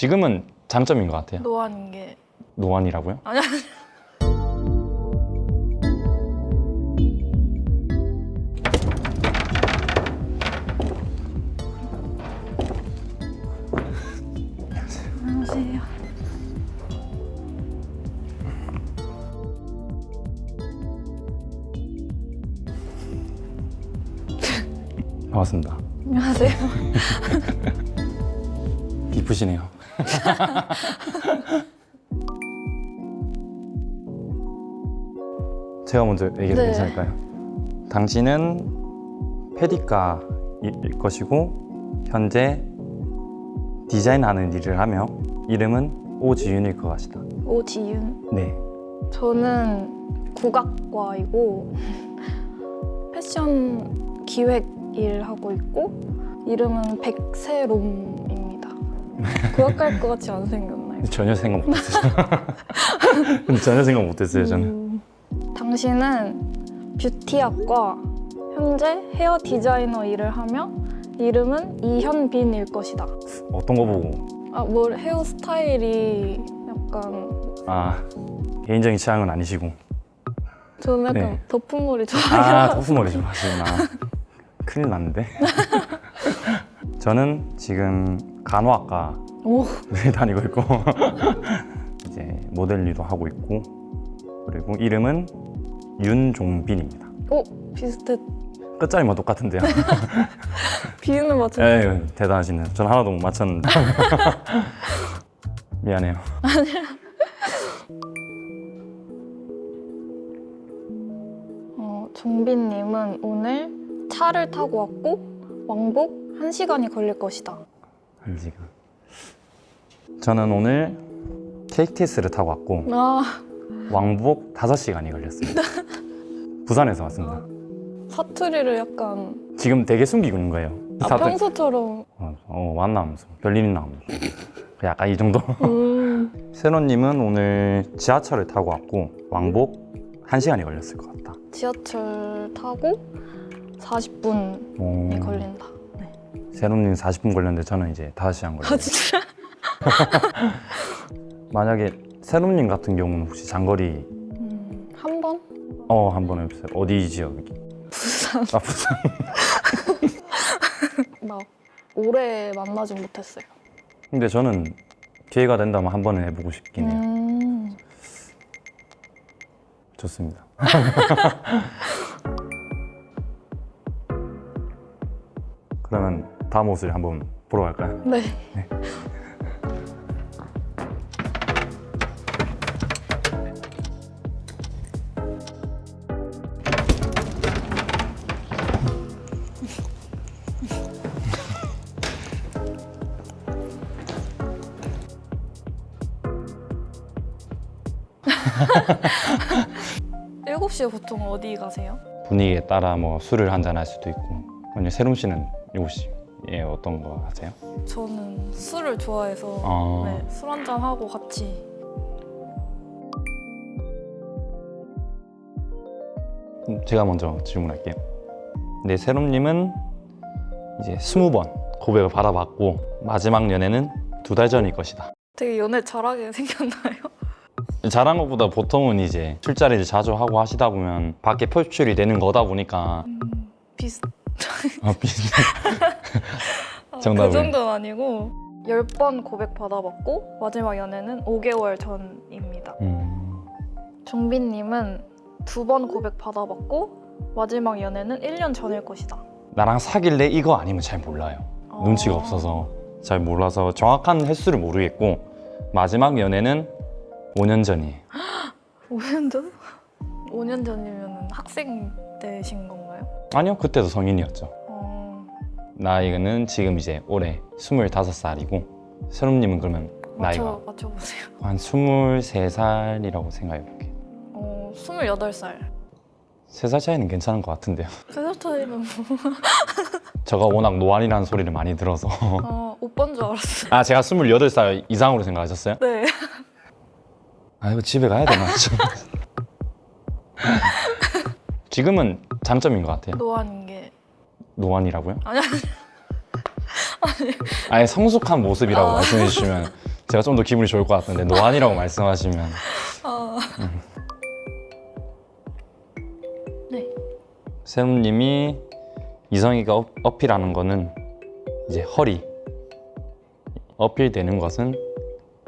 지금은 장점인 것 같아요. 노안인 게 노안이라고요? 아니 아니 안녕하세요. 반갑습니다. 안녕하세요. 이쁘시네요. 제가 먼저 얘기해도 네. 괜찮을까요? 당신은 페디카일 것이고 현재 디자인하는 일을 하며 이름은 오지윤일 것 같다. 오지윤. 네. 저는 국악과이고 패션 기획 일 하고 있고 이름은 백세롬입니다. 국악할 것 같이 안 생겼나요? 전혀 생각 못했어요. 전혀 생각 못했어요, 저는. 음, 당신은 뷰티학과 현재 헤어 디자이너 일을 하며 이름은 이현빈일 것이다. 어떤 거 보고 아, 뭘 헤어 스타일이 약간 아 개인적인 취향은 아니시고 저는 약간 네. 덮은 머리 아 좋아해요. 토프머리 좀 하시구나 큰일 났는데 저는 지금 간호학과를 오, 다니고 있고. 이제 모델 일도 하고 있고. 그리고 이름은 윤종빈입니다. 오 비슷해. 끝자리만 똑같은데요. 비유는 맞췄. 에휴 대단하시네요. 전 하나도 못 맞췄는데. 미안해요. 어, 종빈님은 오늘 차를 타고 왔고 왕복 1시간이 걸릴 것이다. 한 시간. 저는 오늘 KTX를 타고 왔고 아, 왕복 5시간이 걸렸습니다. 부산에서 왔습니다. 사투리를 약간 지금 되게 숨기고 있는 거예요. 아, 다들 평소처럼. 어, 어 왔나 하면서 별일 있나 하면서 약간 이 정도. 음, 세로님은 오늘 지하철을 타고 왔고 왕복 1시간이 걸렸을 것 같다. 지하철 타고 40분이 오, 걸린다. 네. 세로님 40분 걸렸는데 저는 이제 5시간 아 걸렸어요 진짜? 만약에 세로님 같은 경우는 혹시 장거리 음, 한 번? 어한 번 해보세요 어디 지역이? 부산. 아 부산 나 오래 만나진 못했어요. 근데 저는 기회가 된다면 한 번은 해보고 싶긴 해요 음, 좋습니다 그러면 다음 옷을 한번 보러 갈까요? 네. 일곱 시에 보통 어디 가세요? 분위기에 따라 뭐 술을 한잔 할 수도 있고 아니면 세롬 씨는 혹시 예 어떤 거 하세요? 저는 술을 좋아해서 아. 네, 술 한잔 하고 같이 그럼 제가 먼저 질문할게요. 네, 세롬님은 이제 스무 번 고백을 받아봤고 마지막 연애는 두 달 전일 것이다. 되게 연애 잘하게 생겼나요? 잘한 것보다 보통은 이제 술자리를 자주 하고 하시다 보면 밖에 표출이 되는 거다 보니까 음, 비슷. 아, 비슷. 아, 정답을. 그 정도는 아니고 10번 고백 받아봤고 마지막 연애는 5개월 전입니다. 음, 종빈님은 두 번 고백 받아봤고 마지막 연애는 1년 전일 것이다. 나랑 사귈래 이거 아니면 잘 몰라요. 어. 눈치가 없어서 잘 몰라서 정확한 횟수를 모르겠고 마지막 연애는 5년 전이에요. 5년 전? 5년 전이면 학생 때신 건가 요? 아니요, 그때도 성인이었죠. 어, 나이는 지금 이제 올해 25살이고 세롬님은 그러면 나이가 맞춰, 맞춰보세요. 한 23살이라고 생각해 볼게요 어, 28살. 3살 차이는 괜찮은 것 같은데요 3살 차이는 뭐... 제가 워낙 노안이라는 소리를 많이 들어서 아, 오빠인 줄 알았어요. 아 제가 28살 이상으로 생각하셨어요? 네. 아 이거 집에 가야 되나 지금은 장점인 것 같아요 노안인 게 노안이라고요? 아니 아니 아예 성숙한 모습이라고 아. 말씀해 주시면 제가 좀 더 기분이 좋을 것 같은데 노안이라고 말씀하시면 어. 네. 세롬님이 이성이가 어- 어필하는 거는 이제 허리 어필되는 것은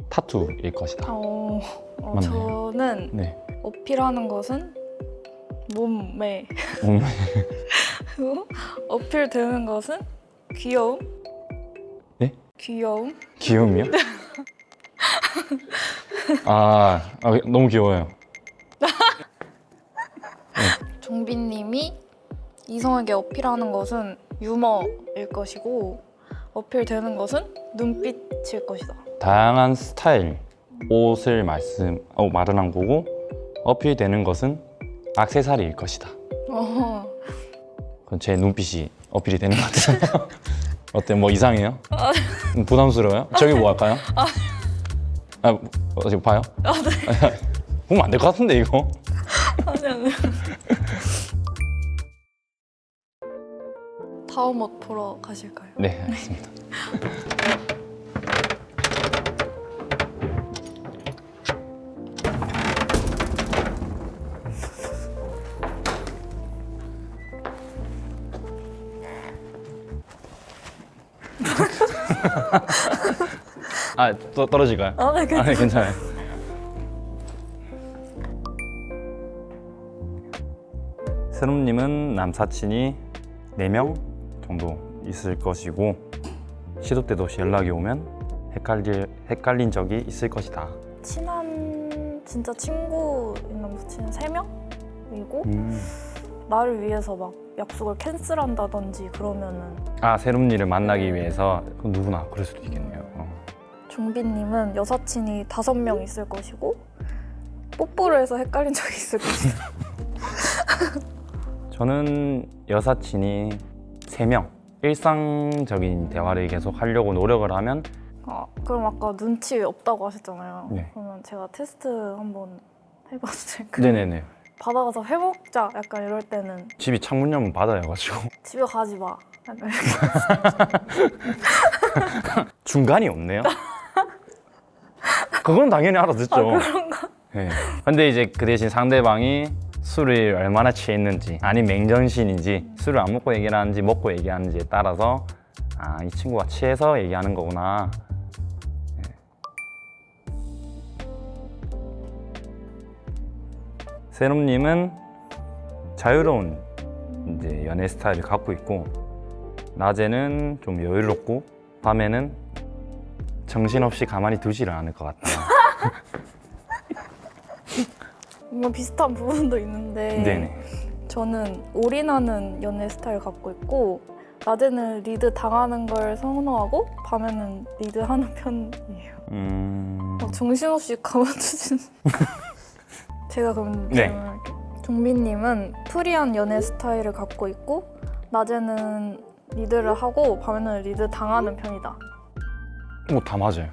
타투일 것이다. 어, 어. 저는 네. 어필하는 것은 몸매 음, 그리고 어필되는 것은 귀여움 네? 귀여움 귀여움이요? 아, 아 너무 귀여워요. 종빈님이 이성에게 어필하는 것은 유머일 것이고 어필되는 것은 눈빛일 것이다. 다양한 스타일 옷을 말씀 어, 말은 한 거고 어필되는 것은 액세서리일 것이다. 어, 그건 제 눈빛이 어필이 되는 것 같아요. 어때? 뭐 이상해요? 음, 부담스러워요? 저기 뭐 할까요? 아, 어, 지금 봐요? 아, 네. 보면 안 될 것 같은데 이거. 아니 아니. 다음 옷 보러 가실까요? 네, 알겠습니다. 아, 또 떨어질까요? 아, 네, 아, 괜찮아요. 네, 괜찮아요. 세롬님은 남사친이 4명 정도 있을 것이고 시도 때도 없이 연락이 오면 헷갈릴, 헷갈린 적이 있을 것이다. 친한 진짜 친구 있는 부친은 세 명이고 음. 나를 위해서 막 약속을 캔슬한다든지 그러면은 아, 세롬니를 만나기 위해서 그럼 누구나 그럴 수도 있겠네요. 어. 종빈님은 여사친이 다섯 명 있을 것이고 뽀뽀를 해서 헷갈린 적이 있을 것이다. 저는 여사친이 3명 일상적인 대화를 계속 하려고 노력을 하면 아, 그럼 아까 눈치 없다고 하셨잖아요. 네. 그러면 제가 테스트 한번 해봐도 될까요? 네네네 받아가서 해먹자 약간 이럴 때는 집이 창문 열면 바다여가지고 집에 가지 마. 약간 이렇게. 중간이 없네요. 그건 당연히 알아듣죠. 아, 그런가? 네. 근데 이제 그 대신 상대방이 술을 얼마나 취했는지 아니 맹정신인지 술을 안 먹고 얘기를 하는지 먹고 얘기하는지에 따라서 아 이 친구가 취해서 얘기하는 거구나. 네. 세롬님은 자유로운 이제 연애 스타일을 갖고 있고 낮에는 좀 여유롭고 밤에는 정신없이 가만히 두지를 않을 것 같다. 뭔가 비슷한 부분도 있는데 네네. 저는 올인하는 연애 스타일 갖고 있고 낮에는 리드 당하는 걸 선호하고 밤에는 리드하는 편이에요. 음... 막 정신없이 가만두진. 제가 그럼 네. 종빈님은 프리한 연애 스타일을 갖고 있고 낮에는 리드를 하고 밤에는 리드 당하는 편이다. 뭐 다 맞아요.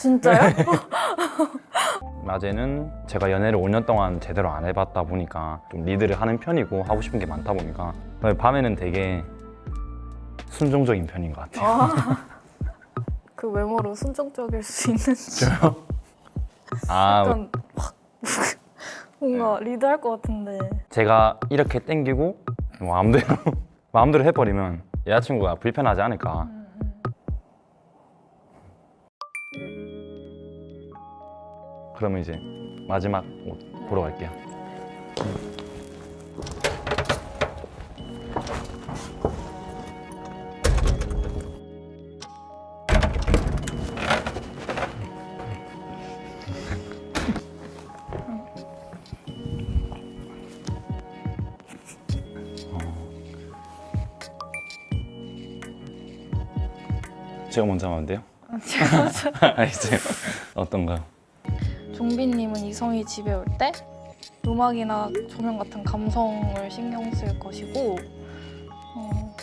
진짜요? 낮에는 제가 연애를 5년 동안 제대로 안 해봤다 보니까 좀 리드를 하는 편이고 하고 싶은 게 많다 보니까 밤에는 되게 순종적인 편인 것 같아요. 아, 그 외모로 순종적일 수 있는지. 아, 약간 확 뭔가 리드할 것 같은데. 제가 이렇게 땡기고 마음대로 마음대로 해버리면 여자친구가 불편하지 않을까. 그러면 이제 마지막 옷 보러 갈게요. 제가 먼저 하면 안 돼요? 알겠어요. 어떤가요? 종빈님은 이성이 집에 올 때 음악이나 조명 같은 감성을 신경 쓸 것이고 어,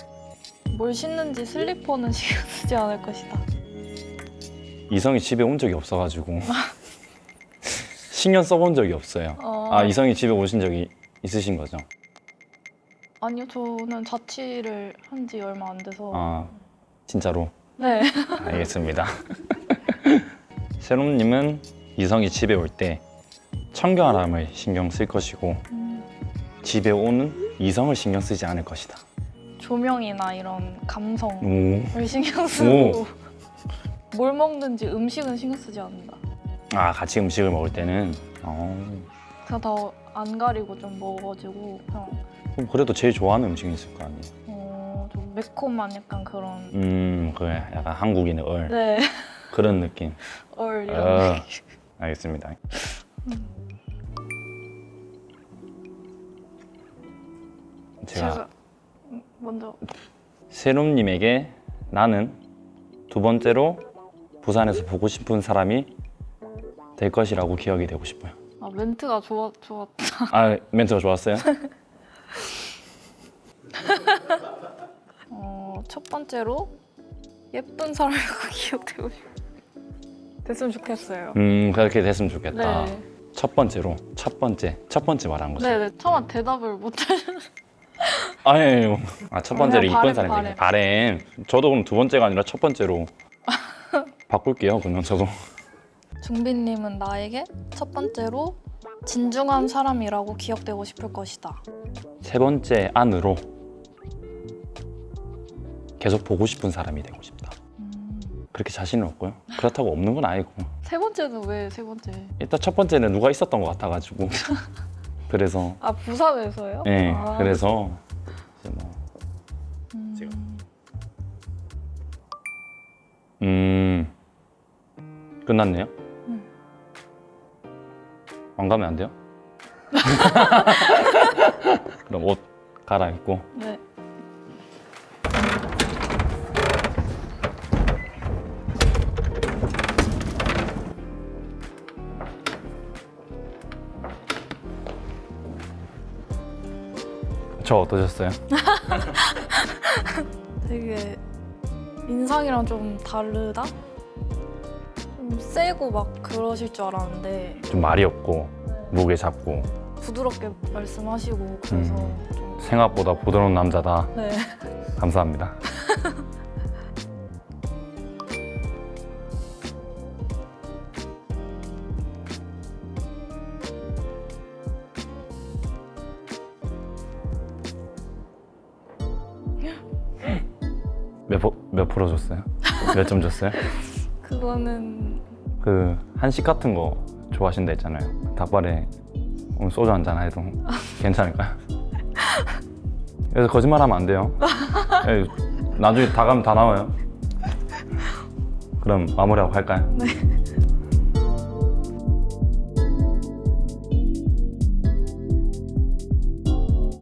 뭘 신는지 슬리퍼는 신경 쓰지 않을 것이다. 이성이 집에 온 적이 없어가지고 신경 써본 적이 없어요. 어, 아 이성이 집에 오신 적이 있으신 거죠? 아니요, 저는 자취를 한 지 얼마 안 돼서 아 진짜로 네. 알겠습니다. 세롬님은 이성이 집에 올 때 청결함을 신경 쓸 것이고 음, 집에 오는 이성을 신경 쓰지 않을 것이다. 조명이나 이런 감성을 오. 신경 쓰고 뭘 먹는지 음식은 신경 쓰지 않는다. 아 같이 음식을 먹을 때는 어. 그냥 다안 가리고 좀 먹어가지고 그냥 그럼 그래도 제일 좋아하는 음식이 있을 거 아니에요. 어, 좀 매콤한 약간 그런 음 그래 약간 한국인의 얼 네. 그런 느낌. 얼 이런 어, 느낌. 알겠습니다. 제가 제가 먼저 세롬님에게 나는 두 번째로 부산에서 보고 싶은 사람이 될 것이라고 기억이 되고 싶어요. 아, 멘트가 좋았 좋았. 아 멘트가 좋았어요? 어, 첫 번째로 예쁜 사람이라고 기억되고 싶. 됐으면 좋겠어요. 음 그렇게 됐으면 좋겠다. 네. 첫 번째로 첫 번째 첫 번째 말한 거죠. 네네 처음 대답을 못 해. 아니에요. 아첫 번째로 이쁜 사람이 바램. 바램. 저도 그럼 두 번째가 아니라 첫 번째로 바꿀게요. 그냥 저도. 중빈님은 나에게 첫 번째로 진중한 사람이라고 기억되고 싶을 것이다. 세 번째 안으로 계속 보고 싶은 사람이 되고 싶다. 음, 그렇게 자신은 없고요. 그렇다고 없는 건 아니고 세 번째는 왜 세 번째? 일단 첫 번째는 누가 있었던 것 같아가지고 그래서 아 부산에서요? 네 아, 그래서 이제 뭐 음, 제가. 음 끝났네요. 음. 안 가면 안 돼요? 그럼 옷 갈아입고 네. 저 어떠셨어요? 되게 인상이랑 좀 다르다? 좀 세고 막 그러실 줄 알았는데 좀 말이 없고 무게 잡고 부드럽게 말씀하시고 그래서 음. 좀 생각보다 부드러운 남자다. 네. 감사합니다. 몇 점 줬어요? 그거는 그 한식 같은 거 좋아하신다 했잖아요. 닭발에 오늘 소주 한잔 해도 괜찮을까요? 그래서 거짓말하면 안 돼요. 예, 나중에 다 가면 다 나와요. 그럼 마무리하고 갈까요? 네.